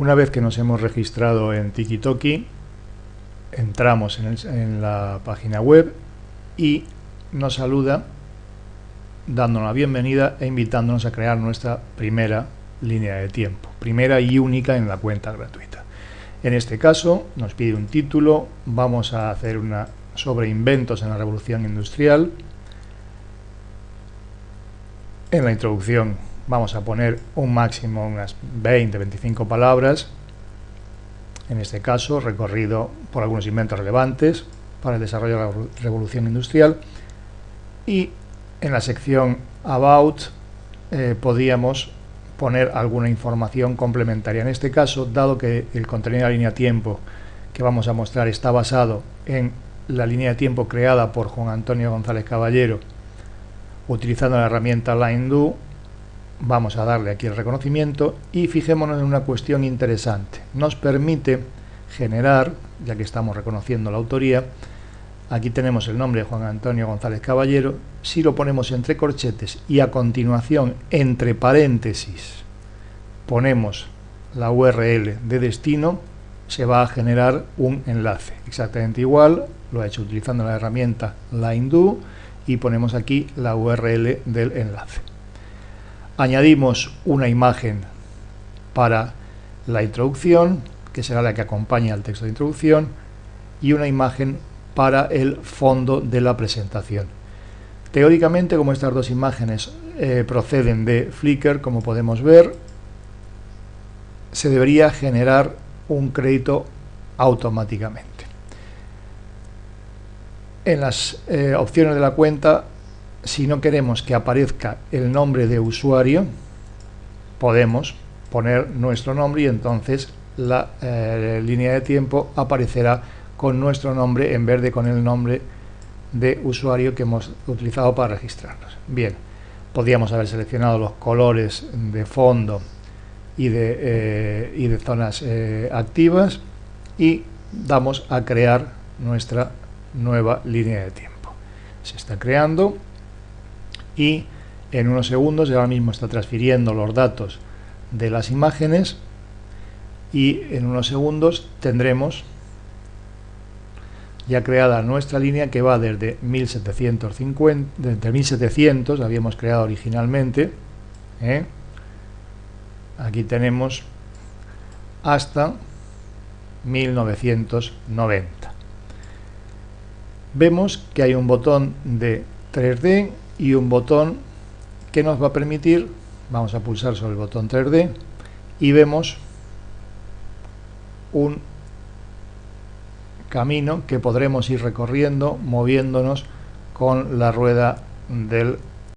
Una vez que nos hemos registrado en TikiToki, entramos en, en, la página web y nos saluda dándonos la bienvenida e invitándonos a crear nuestra primera línea de tiempo, primera y única en la cuenta gratuita. En este caso nos pide un título, vamos a hacer una sobre inventos en la revolución industrial. En la introducción vamos a poner un máximo, unas 20-25 palabras, en este caso recorrido por algunos inventos relevantes para el desarrollo de la revolución industrial y en la sección About eh, podíamos poner alguna información complementaria. En este caso, dado que el contenido de la línea tiempo que vamos a mostrar está basado en la línea de tiempo creada por Juan Antonio González Caballero utilizando la herramienta LineDo, vamos a darle aquí el reconocimiento y fijémonos en una cuestión interesante. Nos permite generar, ya que estamos reconociendo la autoría, aquí tenemos el nombre de Juan Antonio González Caballero, si lo ponemos entre corchetes y a continuación entre paréntesis ponemos la URL de destino, se va a generar un enlace exactamente igual, lo ha hecho utilizando la herramienta LineDo y ponemos aquí la URL del enlace. Añadimos una imagen para la introducción, que será la que acompaña al texto de introducción, y una imagen para el fondo de la presentación. Teóricamente, como estas dos imágenes eh, proceden de Flickr, como podemos ver, se debería generar un crédito automáticamente. En las eh, opciones de la cuenta si no queremos que aparezca el nombre de usuario, podemos poner nuestro nombre y entonces la eh, línea de tiempo aparecerá con nuestro nombre en vez de con el nombre de usuario que hemos utilizado para registrarnos. Bien, podríamos haber seleccionado los colores de fondo y de, eh, zonas eh, activas y damos a crear nuestra nueva línea de tiempo. Se está creando y en unos segundos ahora mismo está transfiriendo los datos de las imágenes y en unos segundos tendremos ya creada nuestra línea que va desde 1750 desde 1700 habíamos creado originalmente ¿eh? aquí tenemos hasta 1990 vemos que hay un botón de 3D y un botón que nos va a permitir, vamos a pulsar sobre el botón 3D y vemos un camino que podremos ir recorriendo moviéndonos con la rueda del